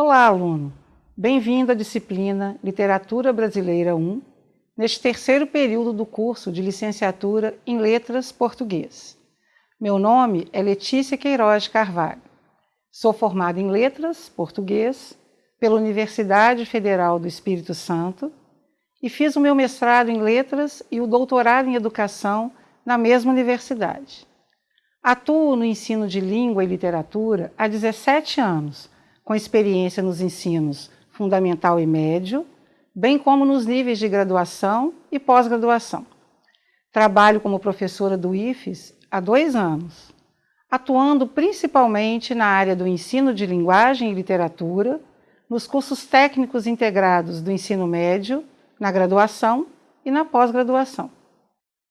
Olá, aluno! Bem-vindo à disciplina Literatura Brasileira 1, neste terceiro período do curso de Licenciatura em Letras Português. Meu nome é Letícia Queiroz Carvalho. Sou formada em Letras Português pela Universidade Federal do Espírito Santo e fiz o meu mestrado em Letras e o doutorado em Educação na mesma universidade. Atuo no ensino de língua e literatura há 17 anos, com experiência nos ensinos fundamental e médio, bem como nos níveis de graduação e pós-graduação. Trabalho como professora do IFES há dois anos, atuando principalmente na área do ensino de linguagem e literatura, nos cursos técnicos integrados do ensino médio, na graduação e na pós-graduação.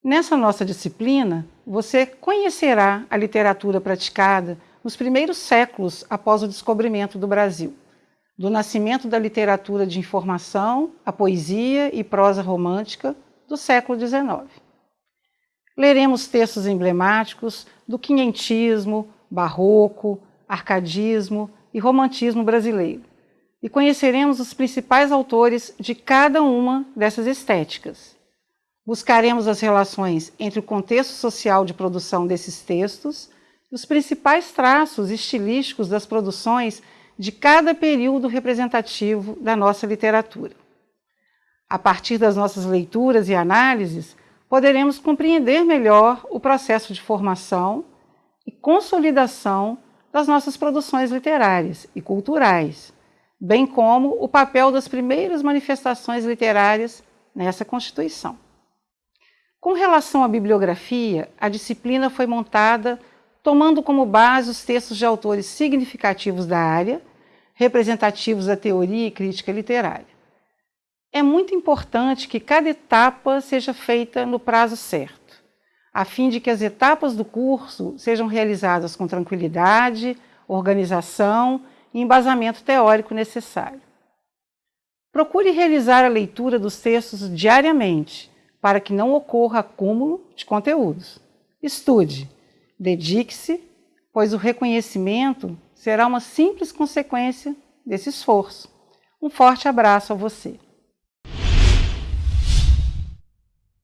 Nessa nossa disciplina, você conhecerá a literatura praticada nos primeiros séculos após o descobrimento do Brasil, do nascimento da literatura de informação, a poesia e prosa romântica do século XIX. Leremos textos emblemáticos do quinhentismo, barroco, arcadismo e romantismo brasileiro, e conheceremos os principais autores de cada uma dessas estéticas. Buscaremos as relações entre o contexto social de produção desses textos os principais traços estilísticos das produções de cada período representativo da nossa literatura. A partir das nossas leituras e análises, poderemos compreender melhor o processo de formação e consolidação das nossas produções literárias e culturais, bem como o papel das primeiras manifestações literárias nessa Constituição. Com relação à bibliografia, a disciplina foi montada tomando como base os textos de autores significativos da área, representativos da teoria e crítica literária. É muito importante que cada etapa seja feita no prazo certo, a fim de que as etapas do curso sejam realizadas com tranquilidade, organização e embasamento teórico necessário. Procure realizar a leitura dos textos diariamente, para que não ocorra acúmulo de conteúdos. Estude, Dedique-se, pois o reconhecimento será uma simples consequência desse esforço. Um forte abraço a você.